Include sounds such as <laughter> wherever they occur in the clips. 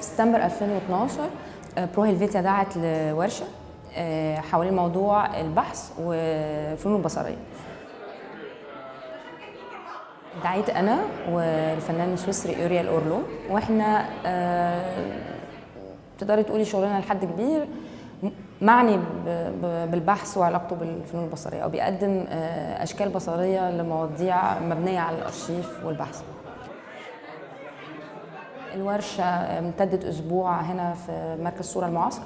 في سبتمبر 2012 آه، Pro Helvetia دعت لورشة آه، حوالين موضوع البحث والفنون البصرية. دعيت أنا والفنان السويسري أوريال اورلو وإحنا آه، تقدري تقولي شغلنا لحد كبير معني بالبحث وعلاقته بالفنون البصرية أو بيقدم آه، أشكال بصرية لمواضيع مبنية على الأرشيف والبحث. الورشة امتدت أسبوع هنا في مركز الصورة المعاصر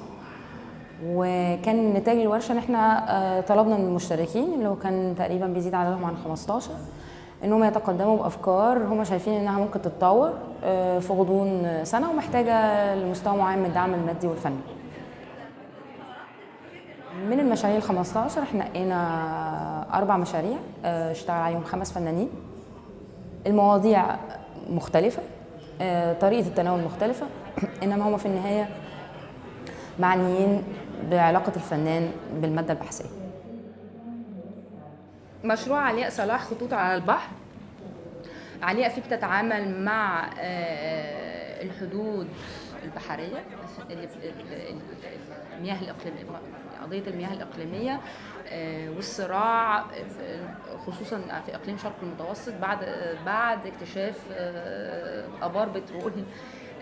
وكان نتاج الورشة إن إحنا آه، طلبنا من المشتركين اللي هو كان تقريبا بيزيد عددهم عن 15 إنهم يتقدموا بأفكار هم شايفين إنها ممكن تتطور آه، في غضون سنة ومحتاجة لمستوى معين من الدعم المادي والفني. من المشاريع ال 15 إحنا نقينا أربع مشاريع آه، اشتغل عليهم خمس فنانين. المواضيع مختلفة آه، طريقة التناول مختلفة إنما هم في النهاية معنيين بعلاقة الفنان بالمادة البحثية. مشروع علياء صلاح خطوط على البحر علياء فيه بتتعامل مع آه، الحدود البحرية المياه الإقليمية قضية المياه الإقليمية آه، والصراع في- خصوصا في إقليم شرق المتوسط بعد بعد اكتشاف آه، آبار بترول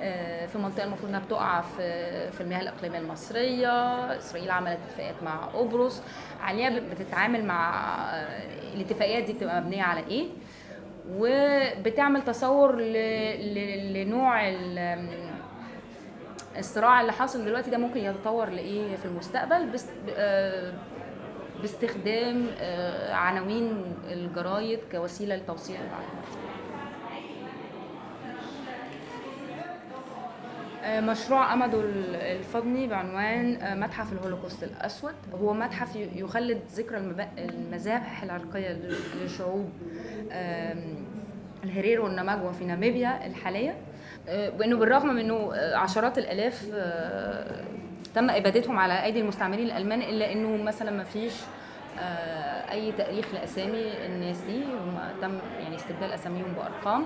آه، في منطقة المفروض إنها بتقع في في المياه الإقليمية المصرية إسرائيل عملت اتفاقات مع قبرص عليها بتتعامل مع آه، الاتفاقيات دي بتبقى مبنية على إيه وبتعمل تصور. لنوع. الصراع اللي حاصل دلوقتي ده ممكن يتطور لإيه في المستقبل؟ بس آه، باستخدام آه، عناوين الجرايد كوسيلة لتوصيل المعلومات آه، مشروع أمدو الفضني بعنوان متحف الهولوكوست الأسود. هو متحف يخلد ذكرى المذابح العرقية ل- لشعوب آم، الهريرو والنماجوا في ناميبيا الحالية. آه، وإنه بالرغم من إنه آه، عشرات الآلاف آه، تم إبادتهم على أيدي المستعمرين الألمان إلا إنه مثلا ما فيش آه، أي تاريخ لأسامي الناس دي هم تم يعني استبدال أساميهم بأرقام.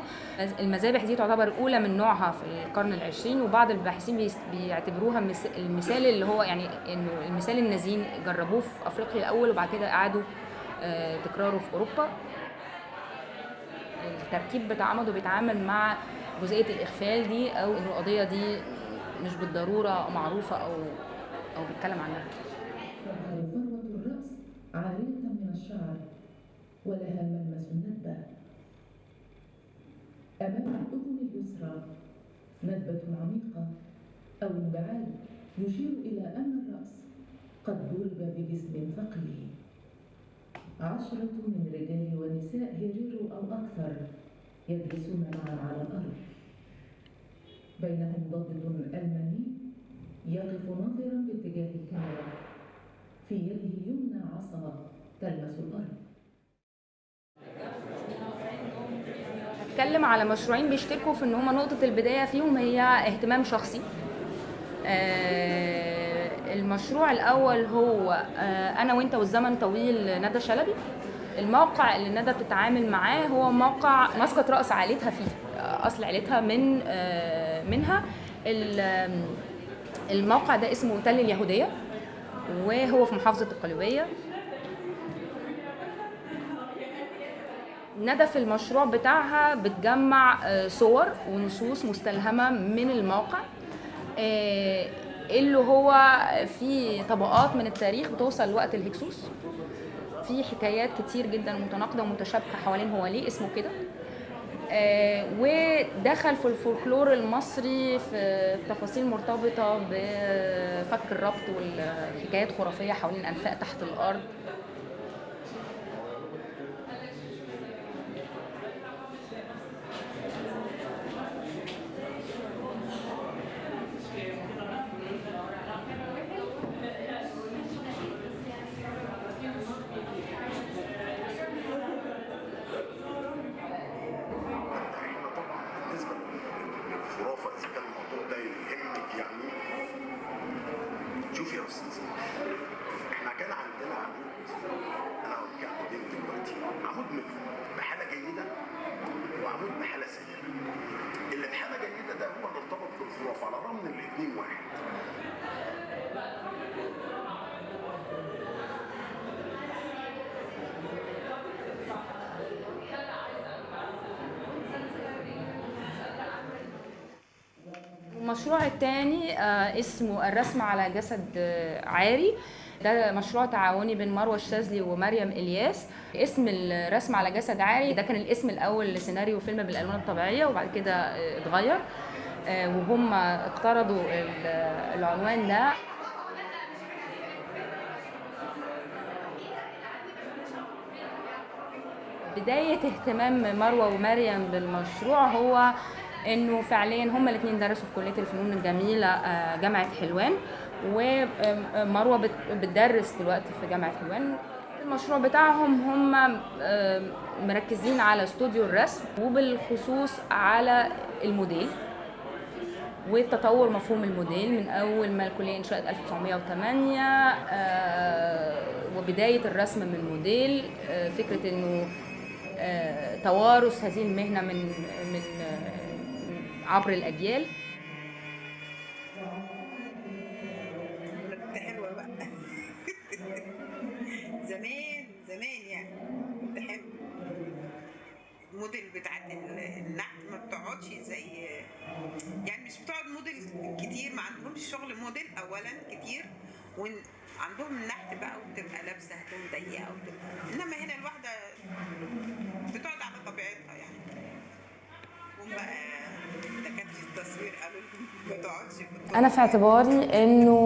المذابح دي تعتبر أولى من نوعها في القرن العشرين وبعض الباحثين بيعتبروها المثال اللي هو يعني إنه المثال النازيين جربوه في أفريقيا الأول وبعد كده اعادوا آه، تكراره في أوروبا. التركيب بتاع عمده بيتعامل مع جزئية الإغفال دي أو إن القضية دي مش بالضرورة معروفة أو أو بيتكلم عنها. الرأس عارية من الشعر ولها ملمس الندبة أمام الأذن اليسرى ندبة عميقة أو انبعاج يشير إلى أن الرأس قد ضرب بجسم ثقيل عشرة من رجال ونساء هيريرو أو أكثر. يجلسون معا على الأرض بينهم ضابط ألماني يقف ناظرا باتجاه الكاميرا. في يده اليمنى عصا تلمس الأرض. هتكلم على مشروعين بيشتركوا في إن هما نقطة البداية فيهم هي اهتمام شخصي. آه، المشروع الأول هو آه، أنا وأنت والزمن طويل ندى شلبي. الموقع اللي ندى بتتعامل معاه هو موقع مسقط رأس عائلتها فيه. أصل عائلتها من آه، منها. الموقع ده اسمه تل اليهودية وهو في محافظة القليوبية ندى في المشروع بتاعها بتجمع آه، صور ونصوص مستلهمة من الموقع آه، اللي هو في طبقات من التاريخ بتوصل لوقت الهكسوس. في حكايات كتير جدا متناقضة ومتشابكة حوالين هو ليه اسمه كده. آه، ودخل في الفولكلور المصري في تفاصيل مرتبطة بفك الربط والحكايات خرافية حوالين أنفاق تحت الأرض إحنا طبعا بالنسبة للخرافه اذا كان الموضوع ده يهمك يعني شوف يا أستاذ إحنا كان عندنا عمود أنا هقول لك عمودين دلوقتي عمود بحالة جيدة وعمود بحالة سيئة. اللي بحالة جيدة ده هو اللي ارتبط بالخرافه على الرغم ان المشروع الثاني اسمه الرسم على جسد آه، عاري. ده مشروع تعاوني بين مروة الشاذلي ومريم إلياس. اسم الرسم على جسد عاري ده كان الاسم الأول لسيناريو فيلم بالألوان الطبيعية وبعد كده آه، اتغير. آه، وهم اقترضوا ال- العنوان ده. بداية اهتمام مروة ومريم بالمشروع هو إنه فعليا هما الاثنين درسوا في كلية الفنون الجميلة آه، جامعة حلوان ومروة بت- بتدرس دلوقتي في جامعة حلوان. المشروع بتاعهم هم آه، مركزين على استوديو الرسم وبالخصوص على الموديل وتطور مفهوم الموديل من أول ما الكلية انشأت 1908 آه، وبداية الرسم من موديل فكرة إنه توارث هذه المهنة من من عبر الأجيال. كنت حلوة بقى. <laughs> زمان زمان يعني. كنت حلوة. الموديل بتاعت ال- النحت ما بتقعدش زي يعني مش بتقعد موديل كتير. ما عندهمش شغل موديل اولا كتير. وعندهم النحت بقى وبتبقى لابسة هدوم ضيقة وبتبقى. إنما هنا الواحدة بتقعد على طبيعتها يعني. هم بقى دكاتره التصوير ما تقعدش. أنا في اعتباري إنه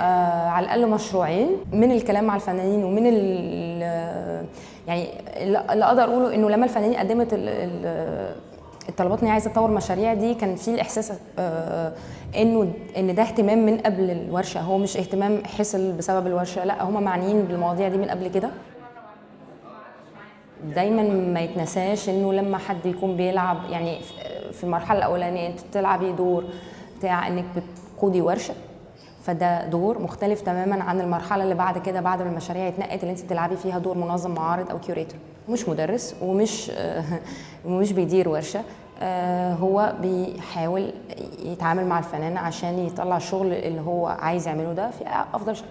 آه على الأقل مشروعين من الكلام مع الفنانين ومن ال- يعني اللي أقدر أقوله إنه لما الفنانين قدمت ال- ال- الطلبات إن هي عايزة تطور مشاريع دي كان في الإحساس آه إنه إن ده اهتمام من قبل الورشة هو مش اهتمام حصل بسبب الورشة لأ هم معنيين بالمواضيع دي من قبل كده دايما ما يتنساش إنه لما حد يكون بيلعب يعني في المرحلة الأولانية أنت بتلعبي دور بتاع إنك بتقودي ورشة. فده دور مختلف تماما عن المرحلة اللي بعد كده بعد ما المشاريع اتنقت اللي أنت بتلعبي فيها دور منظم معارض أو كيوريتور مش مدرس ومش <laughs> ومش بيدير ورشة. آه، هو بيحاول يتعامل مع الفنان عشان يطلع الشغل اللي هو عايز يعمله ده في أفضل شكل.